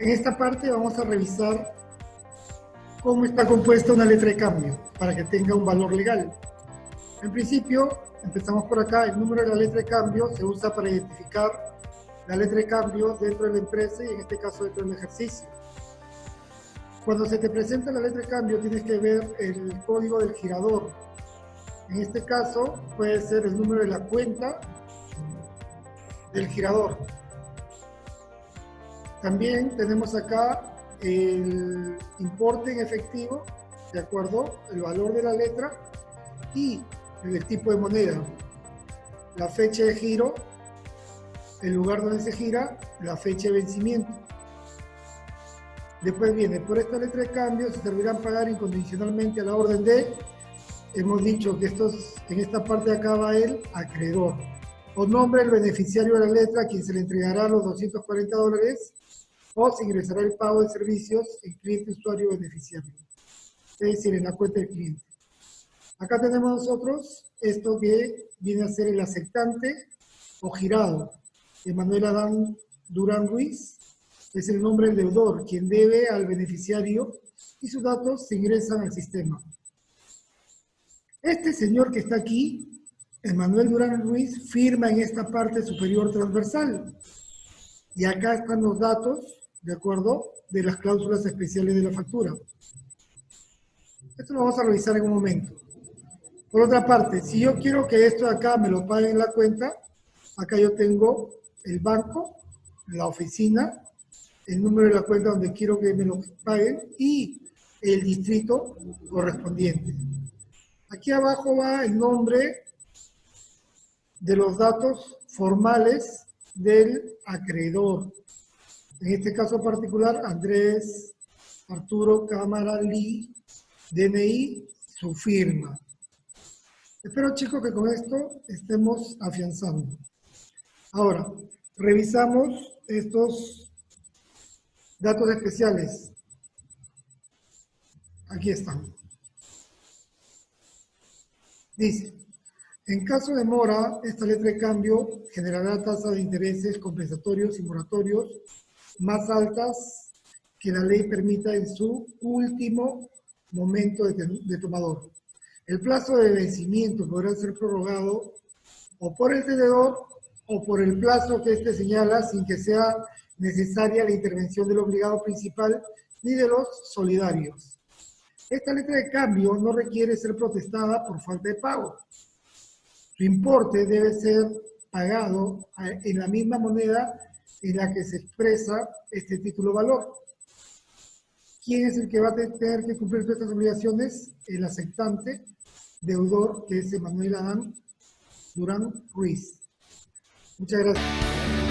En esta parte vamos a revisar cómo está compuesta una letra de cambio para que tenga un valor legal. En principio, empezamos por acá, el número de la letra de cambio se usa para identificar la letra de cambio dentro de la empresa y en este caso dentro del ejercicio. Cuando se te presenta la letra de cambio tienes que ver el código del girador. En este caso puede ser el número de la cuenta del girador. También tenemos acá el importe en efectivo, ¿de acuerdo? El valor de la letra y el tipo de moneda, la fecha de giro, el lugar donde se gira, la fecha de vencimiento. Después viene, por esta letra de cambio se servirán pagar incondicionalmente a la orden de, hemos dicho que estos, en esta parte de acá va el acreedor. O nombre del beneficiario de la letra a quien se le entregará los 240 dólares o se ingresará el pago de servicios en cliente, usuario, beneficiario. Es decir, en la cuenta del cliente. Acá tenemos nosotros esto que viene a ser el aceptante o girado. Emanuel Adán Durán Ruiz es el nombre del deudor, quien debe al beneficiario y sus datos se ingresan al sistema. Este señor que está aquí, Emanuel Durán Ruiz, firma en esta parte superior transversal. Y acá están los datos ¿de acuerdo? De las cláusulas especiales de la factura. Esto lo vamos a revisar en un momento. Por otra parte, si yo quiero que esto de acá me lo paguen en la cuenta, acá yo tengo el banco, la oficina, el número de la cuenta donde quiero que me lo paguen y el distrito correspondiente. Aquí abajo va el nombre de los datos formales del acreedor. En este caso particular, Andrés Arturo Cámara Lee, DNI, su firma. Espero chicos que con esto estemos afianzando. Ahora, revisamos estos datos especiales. Aquí están. Dice, en caso de mora, esta letra de cambio generará tasas de intereses compensatorios y moratorios más altas que la ley permita en su último momento de, tomador. El plazo de vencimiento podrá ser prorrogado o por el tenedor o por el plazo que éste señala sin que sea necesaria la intervención del obligado principal ni de los solidarios. Esta letra de cambio no requiere ser protestada por falta de pago. Su importe debe ser pagado en la misma moneda en la que se expresa este título valor. ¿Quién es el que va a tener que cumplir estas obligaciones? El aceptante, deudor, que es Emanuel Adán Durán Ruiz. Muchas gracias.